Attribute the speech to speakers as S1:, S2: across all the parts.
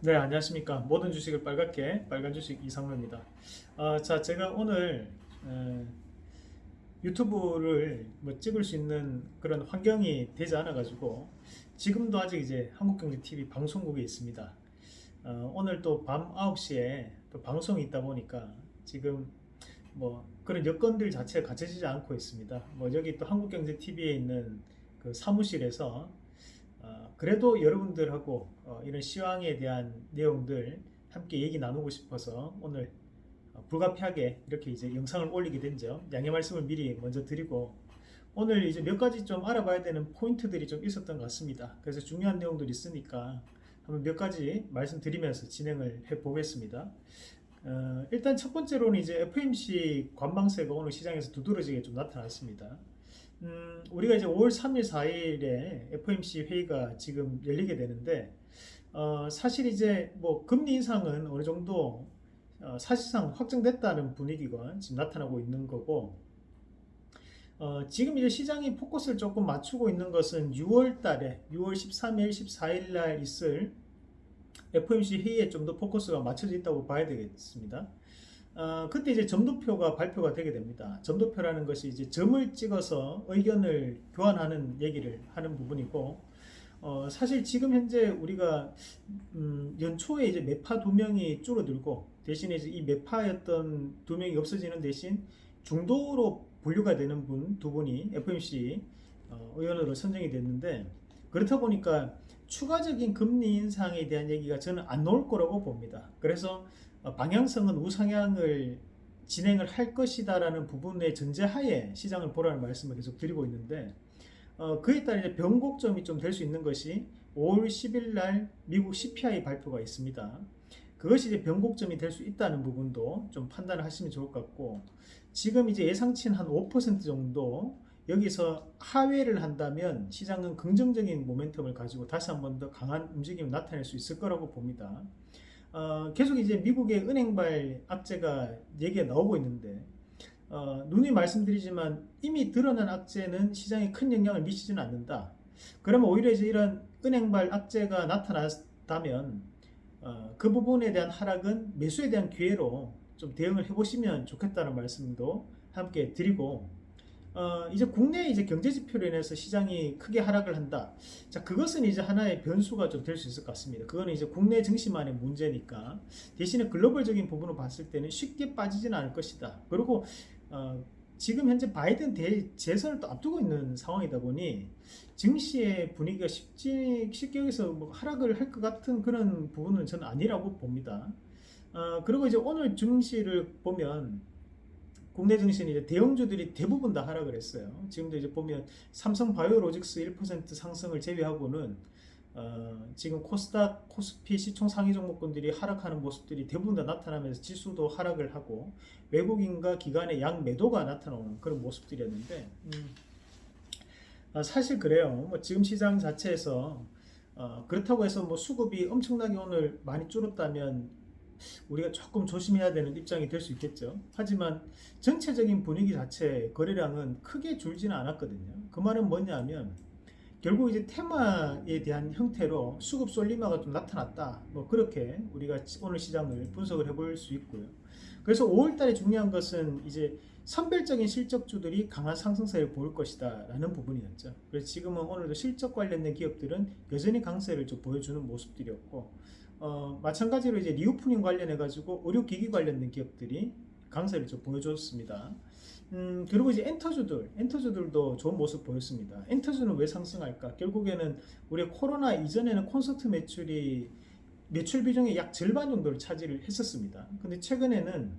S1: 네, 안녕하십니까. 모든 주식을 빨갛게 빨간 주식 이상로입니다. 어, 자, 제가 오늘 에, 유튜브를 뭐 찍을 수 있는 그런 환경이 되지 않아 가지고 지금도 아직 이제 한국경제TV 방송국에 있습니다. 어, 오늘 또 밤 9시에 또 방송이 있다 보니까 지금 뭐 그런 여건들 자체가 갖춰지지 않고 있습니다. 뭐 여기 또 한국경제TV에 있는 그 사무실에서 어, 그래도 여러분들하고 어, 이런 시황에 대한 내용들 함께 얘기 나누고 싶어서 오늘 어, 불가피하게 이렇게 이제 영상을 올리게 된 점 양해 말씀을 미리 먼저 드리고 오늘 이제 몇 가지 좀 알아봐야 되는 포인트들이 좀 있었던 것 같습니다. 그래서 중요한 내용들이 있으니까 한번 몇 가지 말씀드리면서 진행을 해 보겠습니다. 어, 일단 첫 번째로는 이제 FMC 관방세가 오늘 시장에서 두드러지게 좀 나타났습니다. 음, 우리가 이제 5월 3일, 4일에 FOMC 회의가 지금 열리게 되는데, 어, 사실 이제 뭐 금리 인상은 어느 정도 어, 사실상 확정됐다는 분위기가 지금 나타나고 있는 거고, 어, 지금 이제 시장이 포커스를 조금 맞추고 있는 것은 6월 달에, 6월 13일, 14일 날 있을 FOMC 회의에 좀 더 포커스가 맞춰져 있다고 봐야 되겠습니다. 어, 그때 이제 점도표가 발표가 되게 됩니다. 점도표라는 것이 이제 점을 찍어서 의견을 교환하는 얘기를 하는 부분이고, 어, 사실 지금 현재 우리가 음, 연초에 이제 매파 두 명이 줄어들고 대신에 이제 이 매파였던 두 명이 없어지는 대신 중도로 분류가 되는 분 두 분이 FMC 어, 의원으로 선정이 됐는데 그렇다 보니까 추가적인 금리 인상에 대한 얘기가 저는 안 나올 거라고 봅니다. 그래서 어, 방향성은 우상향을 진행을 할 것이다 라는 부분의 전제하에 시장을 보라는 말씀을 계속 드리고 있는데 어, 그에 따라 이제 변곡점이 좀 될 수 있는 것이 5월 10일 날 미국 CPI 발표가 있습니다. 그것이 이제 변곡점이 될 수 있다는 부분도 좀 판단을 하시면 좋을 것 같고 지금 이제 예상치는 한 5% 정도 여기서 하회를 한다면 시장은 긍정적인 모멘텀을 가지고 다시 한 번 더 강한 움직임을 나타낼 수 있을 거라고 봅니다. 어, 계속 이제 미국의 은행발 악재가 얘기가 나오고 있는데 어, 누누이 말씀드리지만 이미 드러난 악재는 시장에 큰 영향을 미치지는 않는다. 그러면 오히려 이제 이런 은행발 악재가 나타났다면 어, 그 부분에 대한 하락은 매수에 대한 기회로 좀 대응을 해보시면 좋겠다는 말씀도 함께 드리고 어, 이제 국내 이제 경제 지표로 인해서 시장이 크게 하락을 한다. 자, 그것은 이제 하나의 변수가 좀 될 수 있을 것 같습니다. 그거는 이제 국내 증시만의 문제니까 대신에 글로벌적인 부분을 봤을 때는 쉽게 빠지지는 않을 것이다. 그리고 어, 지금 현재 바이든 대 재선을 또 앞두고 있는 상황이다 보니 증시의 분위기가 쉽지 쉽게 여기서 뭐 하락을 할 것 같은 그런 부분은 저는 아니라고 봅니다. 어, 그리고 이제 오늘 증시를 보면 국내 증시는 이제 대형주들이 대부분 다 하락을 했어요. 지금도 이제 보면 삼성 바이오로직스 1% 상승을 제외하고는 어, 지금 코스닥, 코스피 시총 상위 종목군들이 하락하는 모습들이 대부분 다 나타나면서 지수도 하락을 하고 외국인과 기관의 양 매도가 나타나는 그런 모습들이었는데 음, 어, 사실 그래요. 뭐 지금 시장 자체에서 어, 그렇다고 해서 뭐 수급이 엄청나게 오늘 많이 줄었다면 우리가 조금 조심해야 되는 입장이 될 수 있겠죠. 하지만 전체적인 분위기 자체 거래량은 크게 줄지는 않았거든요. 그 말은 뭐냐면 결국 이제 테마에 대한 형태로 수급 쏠림화가 좀 나타났다. 뭐 그렇게 우리가 오늘 시장을 분석을 해볼 수 있고요. 그래서 5월달에 중요한 것은 이제 선별적인 실적주들이 강한 상승세를 보일 것이다 라는 부분이었죠. 그래서 지금은 오늘도 실적 관련된 기업들은 여전히 강세를 좀 보여주는 모습들이었고 어, 마찬가지로 이제 reopening 관련해 가지고 의료기기 관련된 기업들이 강세를 좀 보여줬습니다. 음, 그리고 이제 엔터주들, 엔터주들도 좋은 모습 보였습니다. 엔터주는 왜 상승할까? 결국에는 우리 코로나 이전에는 콘서트 매출이 매출 비중의 약 절반 정도를 차지를 했었습니다. 근데 최근에는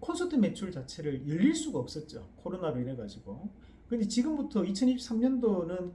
S1: 콘서트 매출 자체를 열릴 수가 없었죠. 코로나로 인해 가지고. 근데 지금부터 2023년도는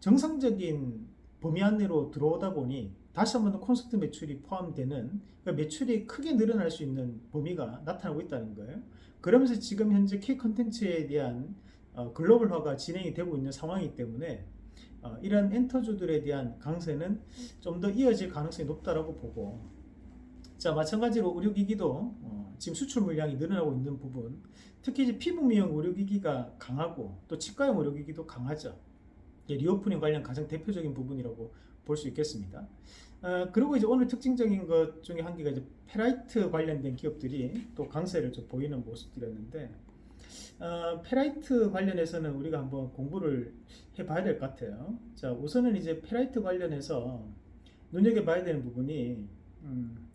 S1: 정상적인 범위 안내로 들어오다 보니 다시 한 번 더 콘서트 매출이 포함되는 그러니까 매출이 크게 늘어날 수 있는 범위가 나타나고 있다는 거예요. 그러면서 지금 현재 K 컨텐츠에 대한 어, 글로벌화가 진행이 되고 있는 상황이기 때문에 어, 이런 엔터주들에 대한 강세는 좀 더 이어질 가능성이 높다라고 보고 자 마찬가지로 의료기기도 어, 지금 수출 물량이 늘어나고 있는 부분 특히 이제 피부 미용 의료기기가 강하고 또 치과용 의료기기도 강하죠. reopening 관련 가장 대표적인 부분이라고 볼 수 있겠습니다. 어, 그리고 이제 오늘 특징적인 것 중에 한 개가 이제 페라이트 관련된 기업들이 또 강세를 좀 보이는 모습들이었는데 어, 페라이트 관련해서는 우리가 한번 공부를 해봐야 될 것 같아요. 자, 우선은 이제 페라이트 관련해서 눈여겨봐야 되는 부분이 음,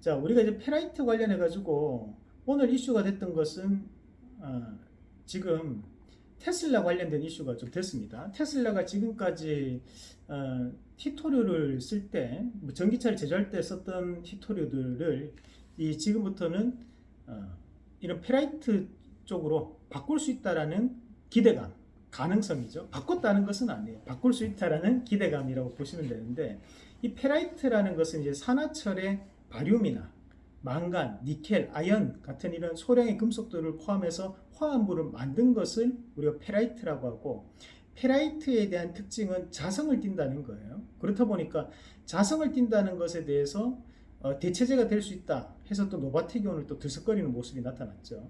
S1: 자, 우리가 이제 페라이트 관련해 가지고 오늘 이슈가 됐던 것은 어, 지금 테슬라 관련된 이슈가 좀 됐습니다. 테슬라가 지금까지 어, 희토류를 쓸 때, 뭐 전기차를 제조할 때 썼던 희토류들을 이 지금부터는 어, 이런 페라이트 쪽으로 바꿀 수 있다라는 기대감, 가능성이죠. 바꿨다는 것은 아니에요. 바꿀 수 있다라는 기대감이라고 보시면 되는데 이 페라이트라는 것은 이제 산화철의 바륨이나 망간, 니켈, 아연 같은 이런 소량의 금속들을 포함해서 화합물을 만든 것을 우리가 페라이트라고 하고 페라이트에 대한 특징은 자성을 띈다는 거예요. 그렇다 보니까 자성을 띈다는 것에 대해서 어, 대체제가 될 수 있다 해서 또 노바테기온을 또 들썩거리는 모습이 나타났죠.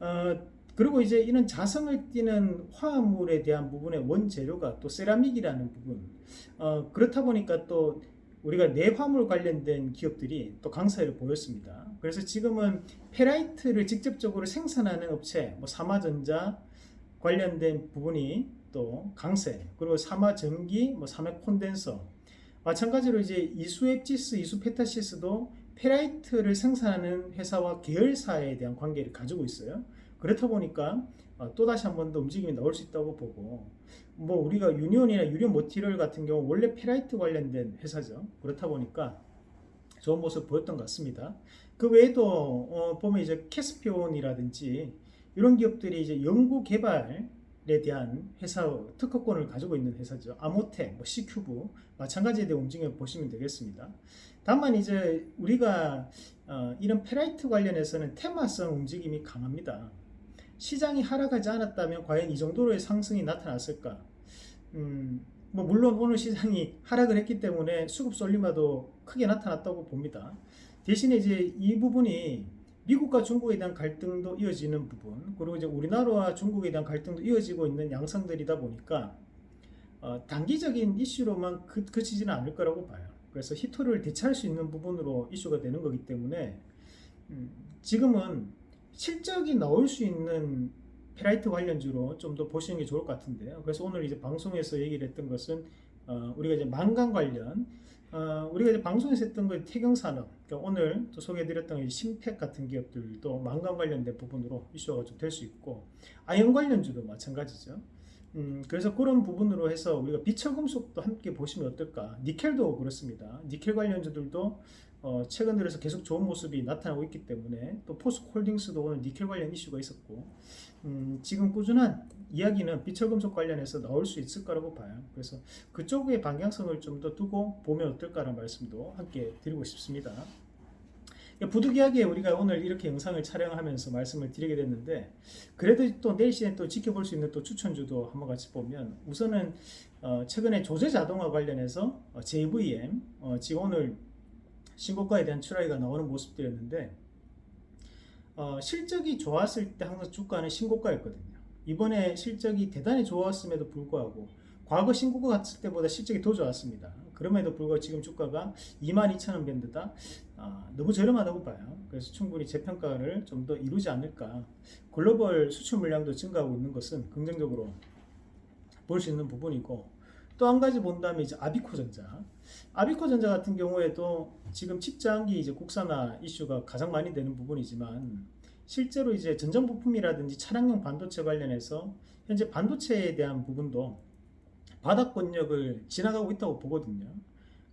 S1: 어, 그리고 이제 이런 자성을 띠는 화합물에 대한 부분의 원재료가 또 세라믹이라는 부분. 어, 그렇다 보니까 또 우리가 내화물 관련된 기업들이 또 강세를 보였습니다. 그래서 지금은 페라이트를 직접적으로 생산하는 업체, 뭐 사마전자 관련된 부분이 또 강세, 그리고 사마 전기, 뭐 사마 콘덴서, 마찬가지로 이제 이수앱지스, 이수 페타시스도 페라이트를 생산하는 회사와 계열사에 대한 관계를 가지고 있어요. 그렇다 보니까 어, 또다시 한 번 더 움직임이 나올 수 있다고 보고 뭐 우리가 유니온이나 유니온 머티리얼 같은 경우 원래 페라이트 관련된 회사죠. 그렇다 보니까 좋은 모습 보였던 것 같습니다. 그 외에도 어 보면 이제 케스피온이라든지 이런 기업들이 이제 연구 개발 에 대한 회사 특허권을 가지고 있는 회사죠. 아모텍, 뭐 C큐브 마찬가지에 대한 움직임을 보시면 되겠습니다. 다만 이제 우리가 어 이런 페라이트 관련해서는 테마성 움직임이 강합니다. 시장이 하락하지 않았다면 과연 이 정도로의 상승이 나타났을까? 음, 뭐 물론 오늘 시장이 하락을 했기 때문에 수급 쏠림화도 크게 나타났다고 봅니다. 대신에 이제 이 부분이 미국과 중국에 대한 갈등도 이어지는 부분, 그리고 이제 우리나라와 중국에 대한 갈등도 이어지고 있는 양상들이다 보니까 어, 단기적인 이슈로만 그, 그치지는 않을 거라고 봐요. 그래서 히토를 대체할 수 있는 부분으로 이슈가 되는 거기 때문에 음, 지금은 실적이 나올 수 있는 페라이트 관련주로 좀 더 보시는 게 좋을 것 같은데요. 그래서 오늘 이제 방송에서 얘기를 했던 것은 어, 우리가 이제 망간 관련 어, 우리가 이제 방송에서 했던 거 태경산업 그러니까 오늘 또 소개해드렸던 심팩 같은 기업들도 망간 관련된 부분으로 이슈가 좀 될 수 있고 아연 관련주도 마찬가지죠. 음, 그래서 그런 부분으로 해서 우리가 비철금속도 함께 보시면 어떨까 니켈도 그렇습니다 니켈 관련주들도 어, 최근 들어서 계속 좋은 모습이 나타나고 있기 때문에 또 포스콜딩스도 오늘 니켈 관련 이슈가 있었고 음, 지금 꾸준한 이야기는 비철 금속 관련해서 나올 수 있을 거라고 봐요. 그래서 그쪽의 방향성을 좀 더 두고 보면 어떨까라는 말씀도 함께 드리고 싶습니다. 부득이하게 우리가 오늘 이렇게 영상을 촬영하면서 말씀을 드리게 됐는데 그래도 또 내일 시간에 또 지켜볼 수 있는 또 추천주도 한번 같이 보면 우선은 어, 최근에 조제 자동화 관련해서 어, JVM 어, 지금 오늘 신고가에 대한 출하기가 나오는 모습들이었는데 어, 실적이 좋았을 때 항상 주가는 신고가였거든요. 이번에 실적이 대단히 좋았음에도 불구하고 과거 신고가 갔을 때보다 실적이 더 좋았습니다. 그럼에도 불구하고 지금 주가가 22,000원 밴드다. 아, 너무 저렴하다고 봐요. 그래서 충분히 재평가를 좀 더 이루지 않을까. 글로벌 수출 물량도 증가하고 있는 것은 긍정적으로 볼 수 있는 부분이고 또 한 가지 본다면 이제 아비코전자. 아비코전자 같은 경우에도 지금 칩장기 이제 국산화 이슈가 가장 많이 되는 부분이지만 실제로 이제 전장 부품이라든지 차량용 반도체 관련해서 현재 반도체에 대한 부분도 바닥권력을 지나가고 있다고 보거든요.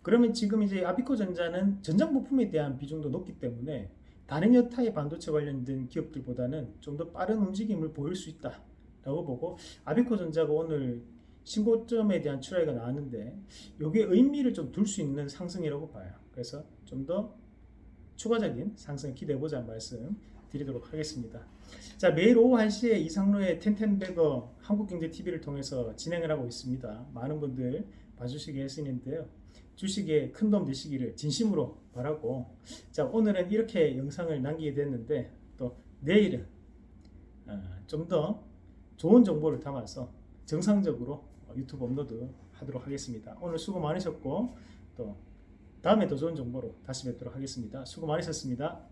S1: 그러면 지금 이제 아비코 전자는 전장 부품에 대한 비중도 높기 때문에 다른 여타의 반도체 관련된 기업들보다는 좀 더 빠른 움직임을 보일 수 있다 라고 보고 아비코 전자가 오늘 신고점에 대한 출하가 나왔는데 이게 의미를 좀 둘 수 있는 상승이라고 봐요. 그래서 좀 더 추가적인 상승 기대해보자 말씀 드리도록 하겠습니다. 자 매일 오후 1시에 이상로의 텐텐베거 한국경제TV를 통해서 진행을 하고 있습니다. 많은 분들 봐주시기 했으는데요. 주식에 큰 도움 되시기를 진심으로 바라고 자 오늘은 이렇게 영상을 남기게 됐는데 또 내일은 어, 좀더 좋은 정보를 담아서 정상적으로 유튜브 업로드 하도록 하겠습니다. 오늘 수고 많으셨고 또 다음에 더 좋은 정보로 다시 뵙도록 하겠습니다. 수고 많으셨습니다.